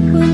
Will